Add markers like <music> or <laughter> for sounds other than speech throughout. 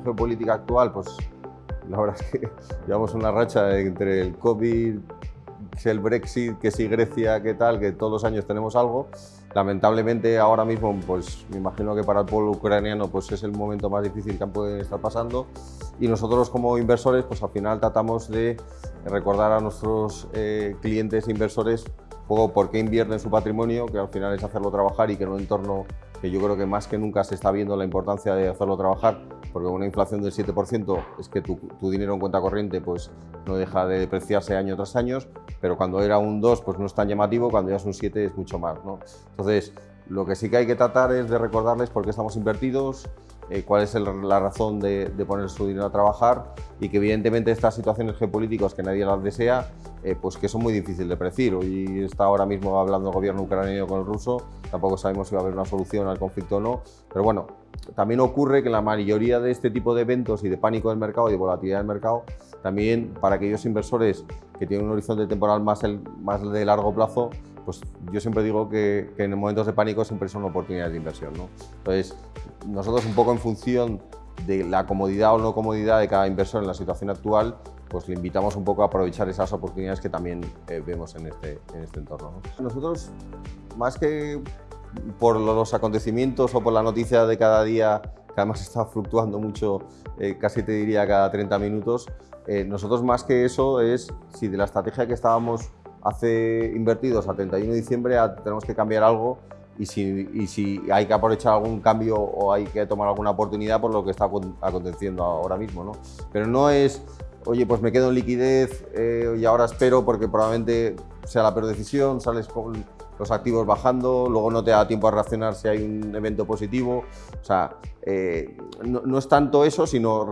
situación geopolítica actual, pues la verdad es que <laughs> llevamos una racha entre el COVID, el Brexit, que si Grecia, qué tal, que todos los años tenemos algo. Lamentablemente ahora mismo, pues me imagino que para el pueblo ucraniano pues es el momento más difícil que pueden estar pasando. Y nosotros como inversores pues al final tratamos de recordar a nuestros eh, clientes e inversores poco por qué invierten su patrimonio, que al final es hacerlo trabajar y que en un entorno que yo creo que más que nunca se está viendo la importancia de hacerlo trabajar, porque una inflación del 7% es que tu, dinero en cuenta corriente pues, no deja de depreciarse año tras año, pero cuando era un 2 pues no es tan llamativo, cuando ya es un 7 es mucho más. ¿no? Entonces, lo que sí que hay que tratar es de recordarles por qué estamos invertidos, eh, cuál es la razón de, poner su dinero a trabajar y que evidentemente estas situaciones geopolíticas que nadie las desea, eh, pues que son muy difíciles de predecir. Hoy está ahora mismo hablando el gobierno ucraniano con el ruso, tampoco sabemos si va a haber una solución al conflicto o no, pero bueno, también ocurre que la mayoría de este tipo de eventos y de pánico del mercado y de volatilidad del mercado, también para aquellos inversores que tienen un horizonte temporal más, más de largo plazo, pues yo siempre digo que, en momentos de pánico siempre son oportunidades de inversión. ¿no? Entonces, nosotros un poco en función de la comodidad o no comodidad de cada inversor en la situación actual, pues le invitamos un poco a aprovechar esas oportunidades que también eh, vemos en este, en este entorno. Nosotros, más que por los acontecimientos o por la noticia de cada día, que además <laughs> está fluctuando mucho, eh, casi te diría cada 30 minutos, eh, nosotros más que eso es si de la estrategia que estábamos hace invertidos a 31 de diciembre tenemos que cambiar algo y si, y si, hay que aprovechar algún cambio o hay que tomar alguna oportunidad por lo que está aconteciendo ahora mismo. ¿no? Pero no es, oye, pues me quedo en liquidez eh, y ahora espero porque probablemente sea la peor decisión, sales con los activos bajando, luego no te da tiempo a reaccionar si hay un evento positivo. O sea, eh, no, es tanto eso, sino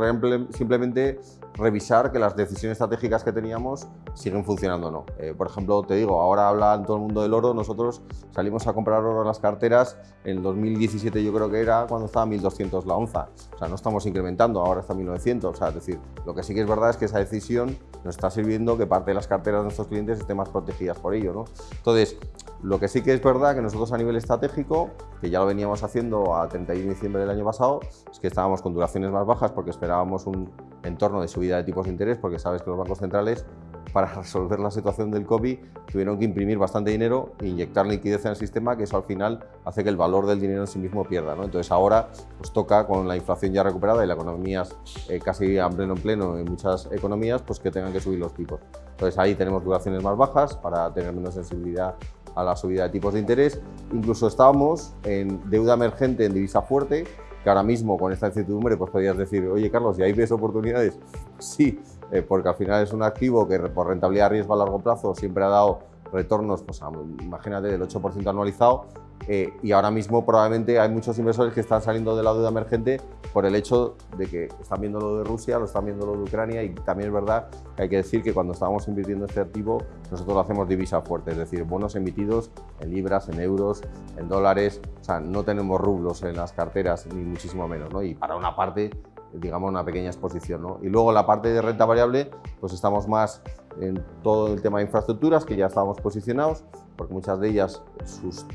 simplemente revisar que las decisiones estratégicas que teníamos siguen funcionando o no. Eh, por ejemplo, te digo, ahora habla todo el mundo del oro, nosotros salimos a comprar oro en las carteras, en el 2017 yo creo que era cuando estaba 1.200 la onza. O sea, no estamos incrementando, ahora está 1.900. O sea, es decir, lo que sí que es verdad es que esa decisión nos está sirviendo que parte de las carteras de nuestros clientes estén más protegidas por ello. ¿no? Entonces, lo que sí que es verdad que nosotros a nivel estratégico, que ya lo veníamos haciendo a 31 de diciembre del año pasado, es que estábamos con duraciones más bajas porque esperábamos un entorno de subida de tipos de interés, porque sabes que los bancos centrales <laughs> para resolver la situación del COVID tuvieron que imprimir bastante dinero e inyectar liquidez en el sistema, que eso al final hace que el valor del dinero en sí mismo pierda. ¿no? Entonces ahora pues toca con la inflación ya recuperada y la economía eh, casi a pleno en pleno en muchas economías, pues que tengan que subir los tipos. Entonces ahí tenemos duraciones más bajas para tener menos sensibilidad a la subida de tipos de interés. Incluso estábamos en deuda emergente en divisa fuerte, que ahora mismo con esta incertidumbre pues podrías decir, oye Carlos, ¿y ahí ves oportunidades? <laughs> Sí, eh, porque al final es un activo que por rentabilidad riesgo a largo plazo siempre ha dado retornos, pues imagínate, del 8% anualizado eh, y ahora mismo probablemente hay muchos inversores que están saliendo de la deuda emergente por el hecho de que están viendo lo de Rusia, lo están viendo lo de Ucrania y también es verdad que hay que decir que cuando estamos invirtiendo este activo nosotros lo hacemos divisa fuerte, es decir, bonos emitidos en libras, en euros, en dólares, o sea, no tenemos rublos en las carteras ni muchísimo menos, ¿no? Y para una parte digamos, una pequeña exposición. ¿no? Y luego la parte de renta variable, pues estamos más en todo el tema de infraestructuras, que ya estábamos posicionados, porque muchas de ellas sus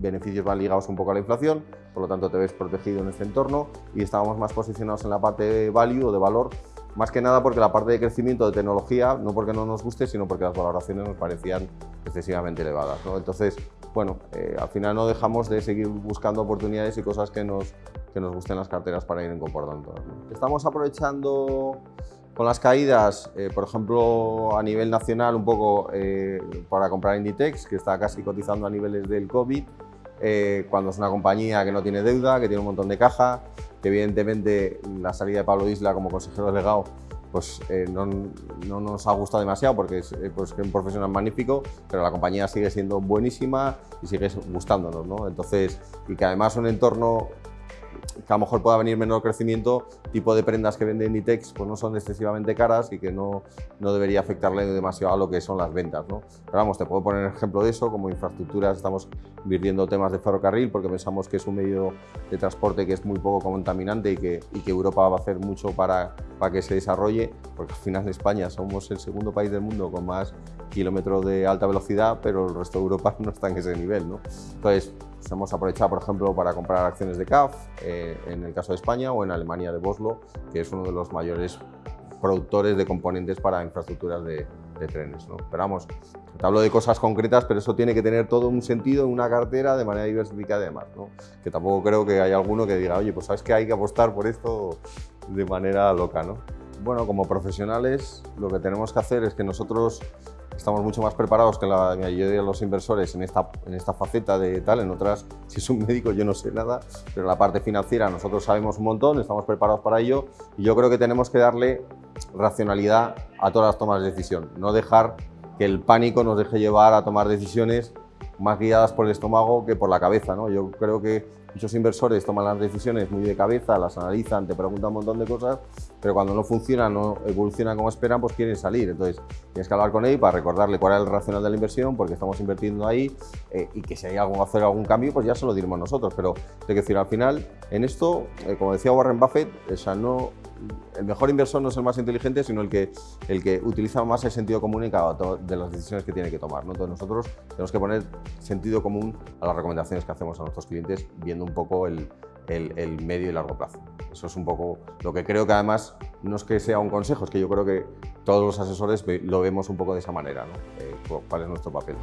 beneficios van ligados un poco a la inflación, por lo tanto te ves protegido en este entorno y estábamos más posicionados en la parte de value o de valor, más que nada porque la parte de crecimiento de tecnología, no porque no nos guste, sino porque las valoraciones nos parecían excesivamente elevadas. ¿no? Entonces, bueno, eh, al final no dejamos de seguir buscando oportunidades y cosas que nos, que nos gusten las carteras para ir incorporando. Estamos aprovechando con las caídas, eh, por ejemplo, a nivel nacional, un poco eh, para comprar Inditex, que está casi cotizando a niveles del COVID, eh, cuando es una compañía que no tiene deuda, que tiene un montón de caja, que evidentemente la salida de Pablo Isla como consejero delegado pues no, no, nos ha gustado demasiado porque es, pues, un profesional magnífico, pero la compañía sigue siendo buenísima y sigue gustándonos. ¿no? Entonces, y que además un entorno que a lo mejor pueda venir menor crecimiento, tipo de prendas que vende Inditex pues no son excesivamente caras y que no, no debería afectarle demasiado a lo que son las ventas. ¿no? Pero vamos, te puedo poner ejemplo de eso, como infraestructuras estamos invirtiendo temas de ferrocarril porque pensamos que es un medio de transporte que es muy poco contaminante y que, y que Europa va a hacer mucho para, para que se desarrolle, porque al final en España somos el segundo país del mundo con más kilómetros de alta velocidad, pero el resto de Europa <laughs> no está en ese nivel. ¿no? Entonces, Pues hemos aprovechado, por ejemplo, para comprar acciones de CAF, eh, en el caso de España, o en Alemania de Boslo, que es uno de los mayores productores de componentes para infraestructuras de, trenes. ¿no? Pero vamos, te hablo de cosas concretas, pero eso tiene que tener todo un sentido en una cartera de manera diversificada además. ¿no? Que tampoco creo que haya alguno que diga, oye, pues sabes que hay que apostar por esto de manera loca. ¿no? Bueno, como profesionales lo que tenemos que hacer es que nosotros estamos mucho más preparados que la mayoría de los inversores en esta, en esta faceta de tal, en otras, <laughs> si es un médico yo no sé nada, pero la parte financiera nosotros sabemos un montón, estamos preparados para ello y yo creo que tenemos que darle racionalidad a todas las tomas de decisión, no dejar que el pánico nos deje llevar a tomar decisiones más guiadas por el estómago que por la cabeza. ¿no? Yo creo que muchos inversores toman las decisiones muy de cabeza, las analizan, te preguntan un montón de cosas, pero cuando no funciona, no evoluciona como esperan, pues quieren salir. Entonces tienes que hablar con él para recordarle cuál es el racional de la inversión, porque estamos invirtiendo ahí eh, y que si hay algo hacer algún cambio, pues ya se lo diremos nosotros. Pero hay que decir, al final, en esto, eh, como decía Warren Buffett, o sea, no, el mejor inversor no es el más inteligente, sino el que, el que utiliza más el sentido común en cada de las decisiones que tiene que tomar. ¿no? Entonces nosotros tenemos que poner sentido común a las recomendaciones que hacemos a nuestros clientes, viendo un poco el, el, medio y largo plazo. Eso es un poco lo que creo que además no es que sea un consejo, es que yo creo que todos los asesores lo vemos un poco de esa manera, ¿no? Eh, cuál es nuestro papel.